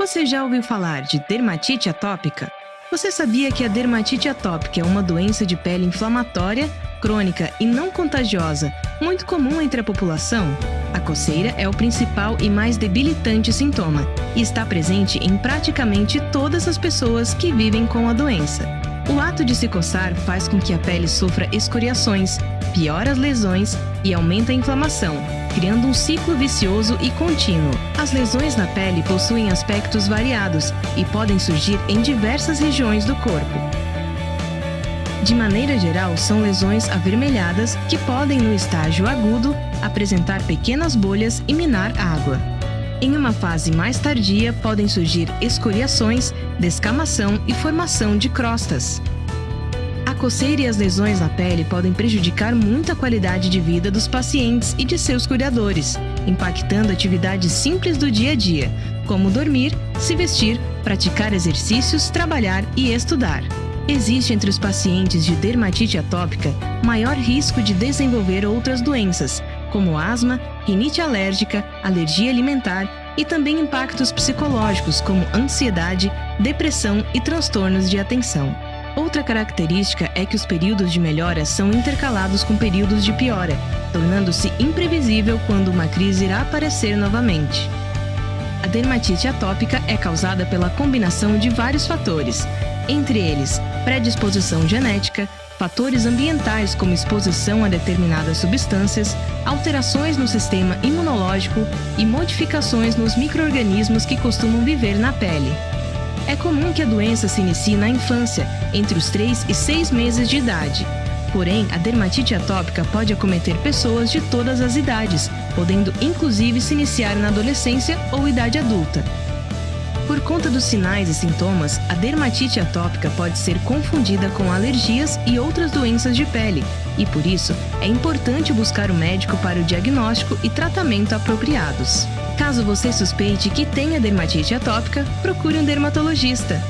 Você já ouviu falar de dermatite atópica? Você sabia que a dermatite atópica é uma doença de pele inflamatória, crônica e não contagiosa, muito comum entre a população? A coceira é o principal e mais debilitante sintoma e está presente em praticamente todas as pessoas que vivem com a doença. O ato de se coçar faz com que a pele sofra escoriações, piora as lesões e aumenta a inflamação, criando um ciclo vicioso e contínuo. As lesões na pele possuem aspectos variados e podem surgir em diversas regiões do corpo. De maneira geral, são lesões avermelhadas que podem, no estágio agudo, apresentar pequenas bolhas e minar água. Em uma fase mais tardia, podem surgir escoriações, descamação e formação de crostas. A coceira e as lesões na pele podem prejudicar muito a qualidade de vida dos pacientes e de seus cuidadores, impactando atividades simples do dia a dia, como dormir, se vestir, praticar exercícios, trabalhar e estudar. Existe entre os pacientes de dermatite atópica maior risco de desenvolver outras doenças, como asma, rinite alérgica, alergia alimentar e também impactos psicológicos como ansiedade, depressão e transtornos de atenção. Outra característica é que os períodos de melhora são intercalados com períodos de piora, tornando-se imprevisível quando uma crise irá aparecer novamente. A dermatite atópica é causada pela combinação de vários fatores, entre eles predisposição genética, fatores ambientais como exposição a determinadas substâncias, alterações no sistema imunológico e modificações nos micro-organismos que costumam viver na pele. É comum que a doença se inicie na infância, entre os 3 e 6 meses de idade. Porém, a dermatite atópica pode acometer pessoas de todas as idades, podendo inclusive se iniciar na adolescência ou idade adulta. Por conta dos sinais e sintomas, a dermatite atópica pode ser confundida com alergias e outras doenças de pele, e por isso é importante buscar o médico para o diagnóstico e tratamento apropriados. Caso você suspeite que tenha dermatite atópica, procure um dermatologista.